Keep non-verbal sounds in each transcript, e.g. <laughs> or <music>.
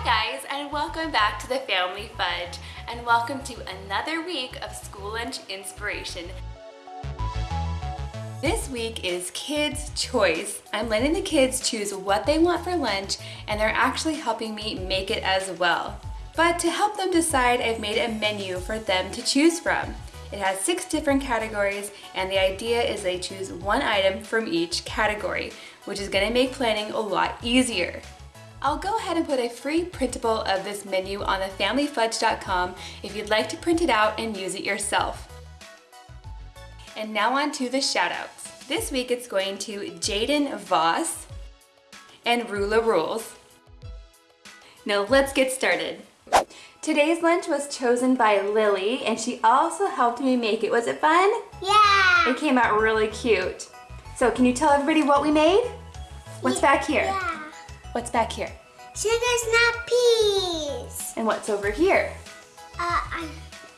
Hi guys and welcome back to the Family Fudge and welcome to another week of school lunch inspiration. This week is Kids Choice. I'm letting the kids choose what they want for lunch and they're actually helping me make it as well. But to help them decide, I've made a menu for them to choose from. It has six different categories and the idea is they choose one item from each category, which is gonna make planning a lot easier. I'll go ahead and put a free printable of this menu on thefamilyfudge.com if you'd like to print it out and use it yourself. And now on to the shoutouts. This week it's going to Jaden Voss and Rula Rules. Now let's get started. Today's lunch was chosen by Lily and she also helped me make it. Was it fun? Yeah. It came out really cute. So can you tell everybody what we made? What's back here? Yeah. What's back here? Sugar snap peas. And what's over here? Uh, I,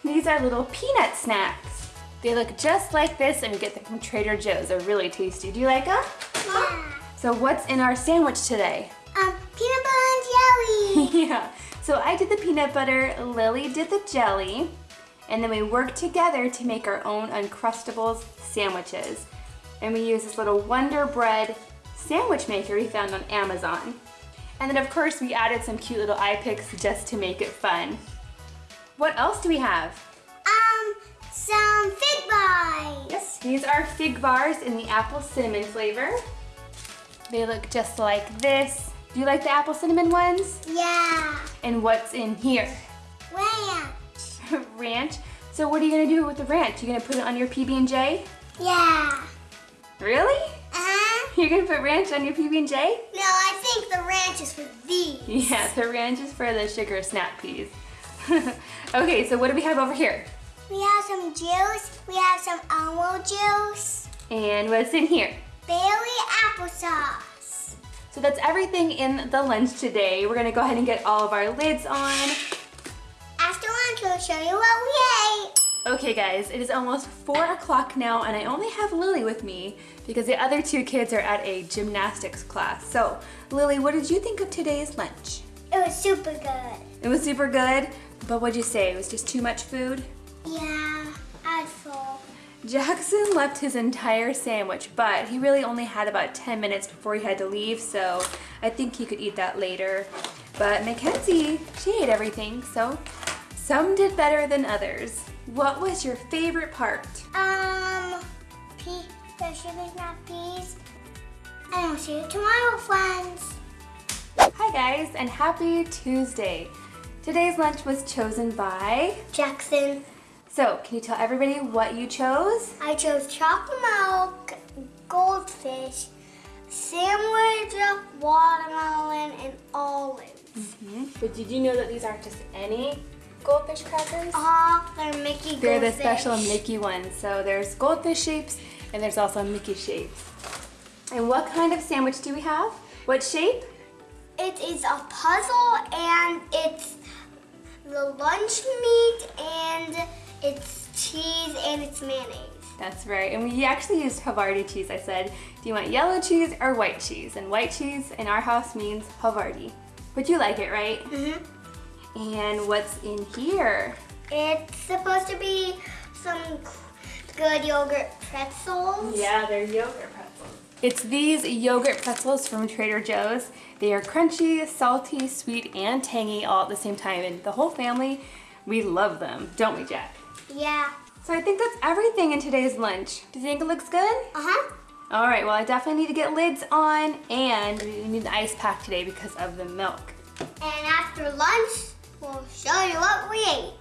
These are little peanut snacks. They look just like this and we get them from Trader Joe's. They're really tasty. Do you like them? yeah. So what's in our sandwich today? Um, peanut butter and jelly. <laughs> yeah. So I did the peanut butter, Lily did the jelly, and then we worked together to make our own Uncrustables sandwiches. And we use this little Wonder Bread sandwich maker we found on Amazon. And then of course we added some cute little eye picks just to make it fun. What else do we have? um, some fig bars. Yes, these are fig bars in the apple cinnamon flavor. They look just like this. Do you like the apple cinnamon ones? Yeah. And what's in here? Ranch. <laughs> ranch. So what are you gonna do with the ranch? You gonna put it on your PB&J? Yeah. Really? Uh-huh. You're gonna put ranch on your PB&J? No, I think the ranch is for these. Yeah, the ranch is for the sugar snap peas. <laughs> okay, so what do we have over here? We have some juice. We have some almond juice. And what's in here? Bailey applesauce. So that's everything in the lunch today. We're gonna go ahead and get all of our lids on. After lunch, we'll show you what we ate. Okay guys, it is almost four o'clock now and I only have Lily with me because the other two kids are at a gymnastics class. So Lily, what did you think of today's lunch? It was super good. It was super good, but what'd you say? It was just too much food? Yeah, I full. Jackson left his entire sandwich, but he really only had about 10 minutes before he had to leave, so I think he could eat that later. But Mackenzie, she ate everything, so some did better than others. What was your favorite part? Um, pea, the sugar snap peas. And we'll see you tomorrow, friends. Hi guys, and happy Tuesday. Today's lunch was chosen by... Jackson, So, can you tell everybody what you chose? I chose chocolate milk, goldfish, sandwich, watermelon, and olives. But did you know that these aren't just any goldfish crackers? Ah, they're Mickey They're the special Mickey ones. So there's goldfish shapes and there's also Mickey shapes. And what kind of sandwich do we have? What shape? It is a puzzle and it's the lunch meat and it's cheese and it's mayonnaise. That's right. And we actually used Havarti cheese. I said, do you want yellow cheese or white cheese? And white cheese in our house means Havarti. But you like it, right? Mm-hmm. And what's in here? It's supposed to be some good yogurt pretzels. Yeah, they're yogurt pretzels. It's these yogurt pretzels from Trader Joe's. They are crunchy, salty, sweet, and tangy all at the same time. And the whole family, we love them, don't we, Jack? Yeah. So I think that's everything in today's lunch. Do you think it looks good? Uh-huh. All right, well, I definitely need to get lids on and we need an ice pack today because of the milk. And after lunch, we'll show you what we ate.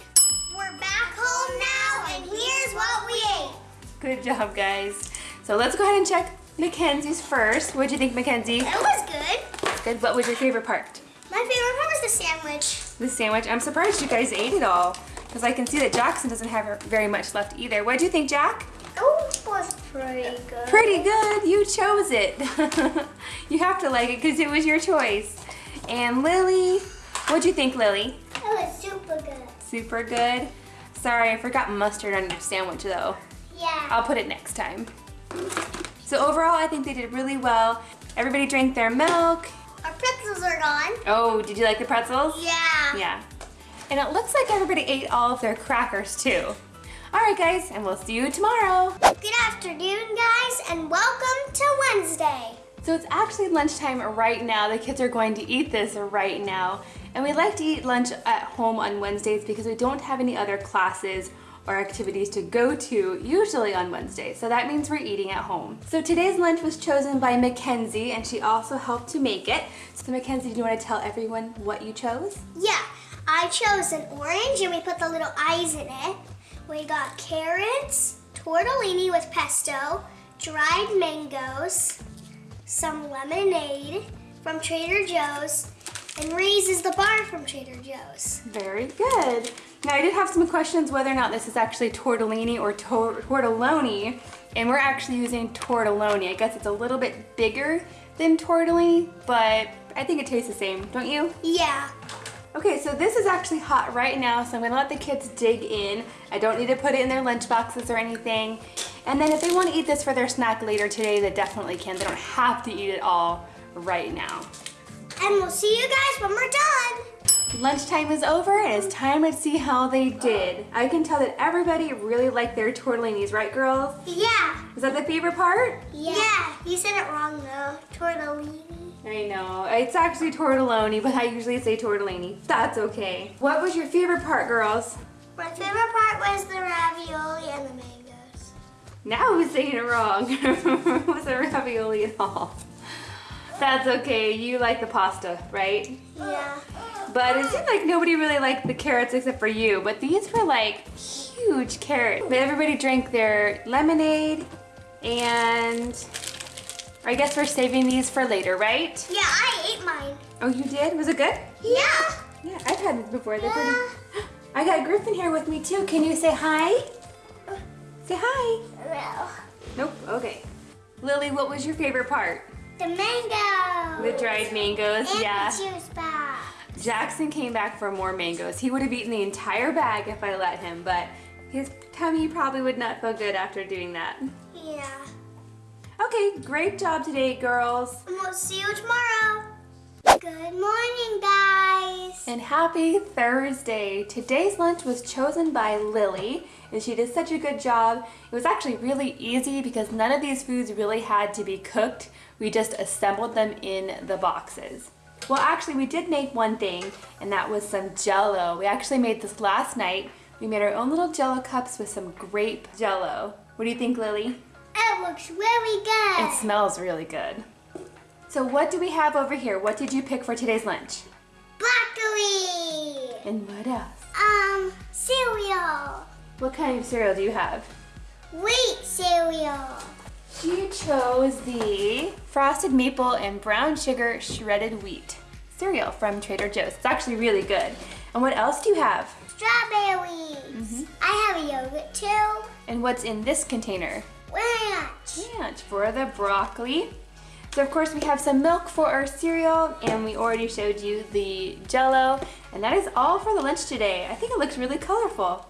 We're back home now, and here's what we ate. Good job, guys. So let's go ahead and check Mackenzie's first. What'd you think, Mackenzie? It was good. Good. What was your favorite part? My favorite part was the sandwich. The sandwich. I'm surprised you guys ate it all because I can see that Jackson doesn't have very much left either. What do you think, Jack? Oh, it was pretty good. Pretty good. You chose it. <laughs> you have to like it because it was your choice. And Lily, what'd you think, Lily? It was super good. Super good. Sorry, I forgot mustard on your sandwich though. Yeah. I'll put it next time. So overall, I think they did really well. Everybody drank their milk our pretzels are gone. Oh, did you like the pretzels? Yeah. Yeah. And it looks like everybody ate all of their crackers too. All right, guys, and we'll see you tomorrow. Good afternoon, guys, and welcome to Wednesday. So it's actually lunchtime right now. The kids are going to eat this right now. And we like to eat lunch at home on Wednesdays because we don't have any other classes or activities to go to usually on Wednesday. So that means we're eating at home. So today's lunch was chosen by Mackenzie and she also helped to make it. So Mackenzie, do you want to tell everyone what you chose? Yeah, I chose an orange and we put the little eyes in it. We got carrots, tortellini with pesto, dried mangoes, some lemonade from Trader Joe's, and Ray's is the bar from Trader Joe's. Very good. Now I did have some questions whether or not this is actually tortellini or tor tortelloni, and we're actually using tortelloni. I guess it's a little bit bigger than tortellini, but I think it tastes the same, don't you? Yeah. Okay, so this is actually hot right now, so I'm gonna let the kids dig in. I don't need to put it in their lunch boxes or anything. And then if they wanna eat this for their snack later today, they definitely can. They don't have to eat it all right now. And we'll see you guys when we're done. Lunchtime is over and it's time to see how they did. I can tell that everybody really liked their tortellinis, right girls? Yeah. Was that the favorite part? Yeah. You said it wrong though. Tortellini. I know, it's actually tortelloni, but I usually say tortellini. That's okay. What was your favorite part, girls? My favorite part was the ravioli and the mangoes. Now who's saying it wrong? <laughs> it wasn't ravioli at all. That's okay, you like the pasta, right? Yeah. But it seemed like nobody really liked the carrots except for you. But these were like huge carrots. But everybody drank their lemonade and I guess we're saving these for later, right? Yeah, I ate mine. Oh, you did? Was it good? Yeah. Yeah, I've had these before. They're pretty... Yeah. <gasps> I got Griffin here with me too. Can you say hi? Uh. Say hi. No. Nope, okay. Lily, what was your favorite part? The mango. The dried mangoes, and yeah. the juice box. Jackson came back for more mangoes. He would have eaten the entire bag if I let him, but his tummy probably would not feel good after doing that. Yeah. Okay, great job today, girls. And we'll see you tomorrow. Good morning, guys. And happy Thursday. Today's lunch was chosen by Lily, and she did such a good job. It was actually really easy because none of these foods really had to be cooked. We just assembled them in the boxes. Well, actually, we did make one thing, and that was some jello. We actually made this last night. We made our own little jello cups with some grape jello. What do you think, Lily? It looks really good. It smells really good. So what do we have over here? What did you pick for today's lunch? broccoli. And what else? Um, cereal. What kind of cereal do you have? Wheat cereal. She chose the frosted maple and brown sugar shredded wheat cereal from Trader Joe's. It's actually really good. And what else do you have? Strawberries. Mm-hmm. I have a yogurt too. And what's in this container? Ranch. Ranch for the broccoli. So of course we have some milk for our cereal and we already showed you the jello. And that is all for the lunch today. I think it looks really colorful.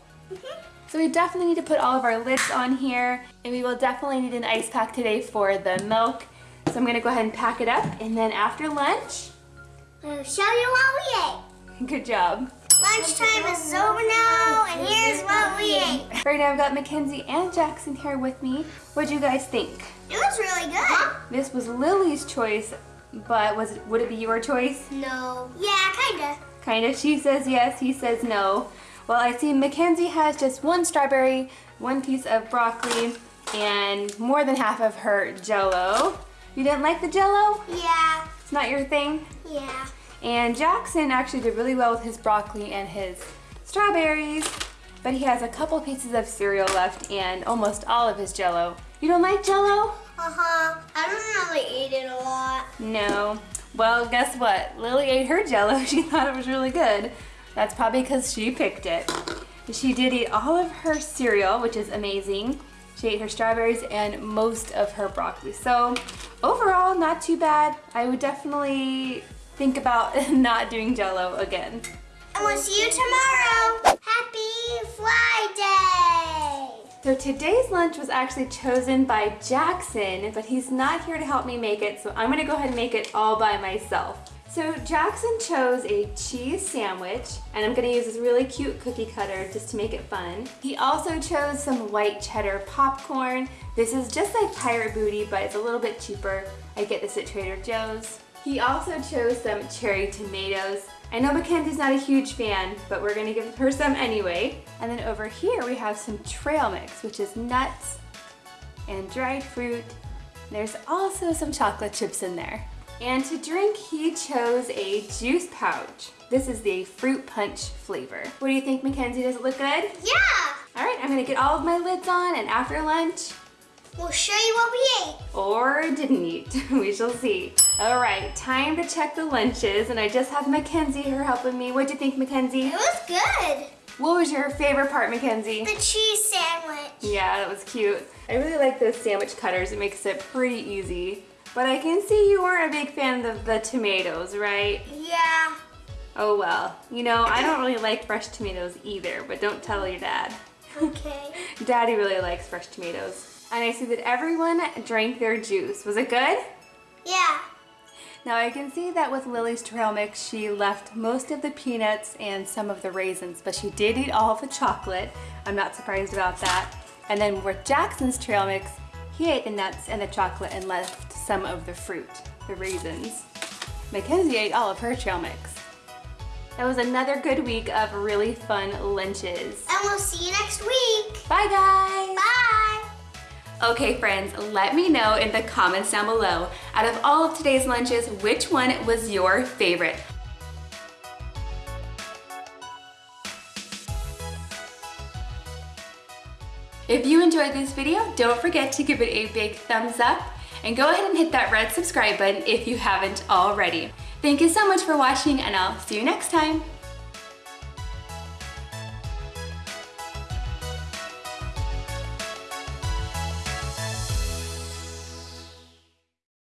So we definitely need to put all of our lids on here and we will definitely need an ice pack today for the milk. So I'm gonna go ahead and pack it up and then after lunch, We'll show you what we ate. <laughs> good job. Lunchtime is over now, and here's what we ate. Right now I've got Mackenzie and Jackson here with me. What'd you guys think? It was really good. This was Lily's choice, but was it, would it be your choice? No. Yeah, kinda. Kind of. She says yes, he says no. Well, I see Mackenzie has just one strawberry, one piece of broccoli, and more than half of her jello. You didn't like the jello? Yeah. It's not your thing? Yeah. And Jackson actually did really well with his broccoli and his strawberries, but he has a couple pieces of cereal left and almost all of his jello. You don't like jello? Uh-huh. I don't really eat it a lot. No. Well, guess what? Lily ate her jello. <laughs> She thought it was really good. That's probably because she picked it. She did eat all of her cereal, which is amazing. She ate her strawberries and most of her broccoli. So overall, not too bad. I would definitely think about <laughs> not doing jello again. And we'll see you tomorrow. Happy Friday. So today's lunch was actually chosen by Jackson, but he's not here to help me make it, so I'm gonna go ahead and make it all by myself. So Jackson chose a cheese sandwich, and I'm gonna use this really cute cookie cutter just to make it fun. He also chose some white cheddar popcorn. This is just like Pirate Booty, but it's a little bit cheaper. I get this at Trader Joe's. He also chose some cherry tomatoes. I know Mackenzie's not a huge fan, but we're gonna give her some anyway. And then over here we have some trail mix, which is nuts and dried fruit. There's also some chocolate chips in there. And to drink, he chose a juice pouch. This is the fruit punch flavor. What do you think, Mackenzie? Does it look good? Yeah! All right, I'm gonna get all of my lids on and after lunch, We'll show you what we ate. or didn't eat. <laughs> we shall see. All right, time to check the lunches, and I just have Mackenzie here helping me. What'd you think, Mackenzie? It was good. What was your favorite part, Mackenzie? The cheese sandwich. Yeah, that was cute. I really like those sandwich cutters. It makes it pretty easy. But I can see you weren't a big fan of the tomatoes, right? Yeah. Oh well. You know, I don't really like fresh tomatoes either, but don't tell your dad. Okay. <laughs> Daddy really likes fresh tomatoes. And I see that everyone drank their juice. Was it good? Yeah. Now I can see that with Lily's trail mix, she left most of the peanuts and some of the raisins, but she did eat all of the chocolate. I'm not surprised about that. And then with Jackson's trail mix, he ate the nuts and the chocolate and left some of the fruit, the raisins. Mackenzie ate all of her trail mix. That was another good week of really fun lunches. And we'll see you next week. Bye guys! Okay friends, let me know in the comments down below, out of all of today's lunches, which one was your favorite? If you enjoyed this video, don't forget to give it a big thumbs up and go ahead and hit that red subscribe button if you haven't already. Thank you so much for watching and I'll see you next time.